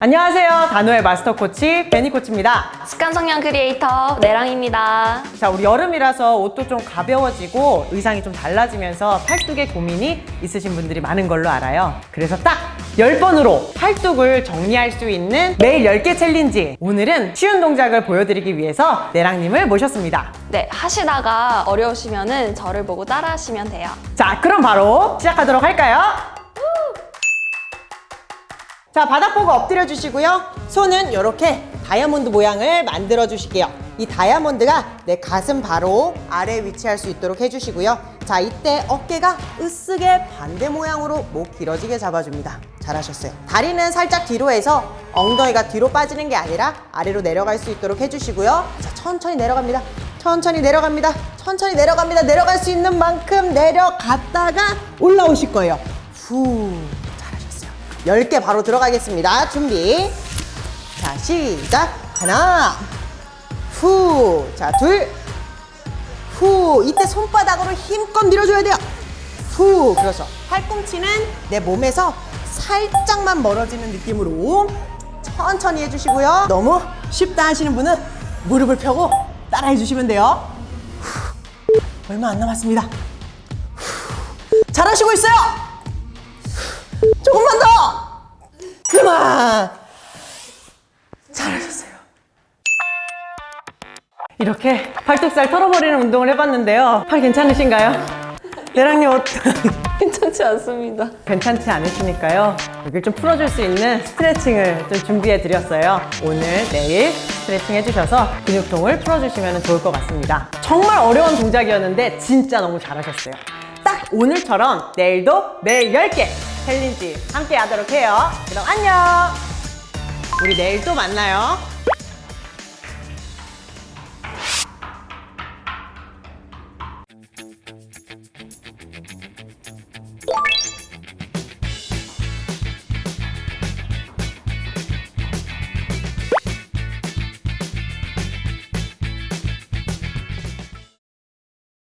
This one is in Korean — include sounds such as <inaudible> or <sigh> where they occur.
안녕하세요. 다노의 마스터 코치 베니 코치입니다. 습관 성형 크리에이터 내랑입니다. 자, 우리 여름이라서 옷도 좀 가벼워지고 의상이 좀 달라지면서 팔뚝에 고민이 있으신 분들이 많은 걸로 알아요. 그래서 딱 10번으로 팔뚝을 정리할 수 있는 매일 10개 챌린지. 오늘은 쉬운 동작을 보여드리기 위해서 내랑님을 모셨습니다. 네, 하시다가 어려우시면 은 저를 보고 따라 하시면 돼요. 자, 그럼 바로 시작하도록 할까요? 자, 바닥 보고 엎드려 주시고요. 손은 이렇게 다이아몬드 모양을 만들어 주실게요. 이 다이아몬드가 내 가슴 바로 아래에 위치할 수 있도록 해주시고요. 자, 이때 어깨가 으쓱게 반대 모양으로 목 길어지게 잡아줍니다. 잘하셨어요. 다리는 살짝 뒤로 해서 엉덩이가 뒤로 빠지는 게 아니라 아래로 내려갈 수 있도록 해주시고요. 자, 천천히 내려갑니다. 천천히 내려갑니다. 천천히 내려갑니다. 내려갈 수 있는 만큼 내려갔다가 올라오실 거예요. 후. 잘하셨어요. 10개 바로 들어가겠습니다. 준비. 자, 시작. 하나. 후. 자, 둘. 후. 이때 손바닥으로 힘껏 밀어줘야 돼요. 후. 그렇죠. 팔꿈치는 내 몸에서 살짝만 멀어지는 느낌으로 천천히 해주시고요. 너무 쉽다 하시는 분은 무릎을 펴고 따라 해 주시면 돼요. 후. 얼마 안 남았습니다. 후. 잘하시고 있어요. 조금만 더! 그만! 잘하셨어요. 이렇게 팔뚝살 털어버리는 운동을 해봤는데요. 팔 괜찮으신가요? 대랑님 어 <laughs> 괜찮지 않습니다. 괜찮지 않으시니까요. 여기를 좀 풀어줄 수 있는 스트레칭을 좀 준비해 드렸어요. 오늘, 내일 스트레칭 해주셔서 근육통을 풀어주시면 좋을 것 같습니다. 정말 어려운 동작이었는데 진짜 너무 잘하셨어요. 딱 오늘처럼 내일도 매일 10개 챌린지 함께 하도록 해요. 그럼 안녕! 우리 내일 또 만나요.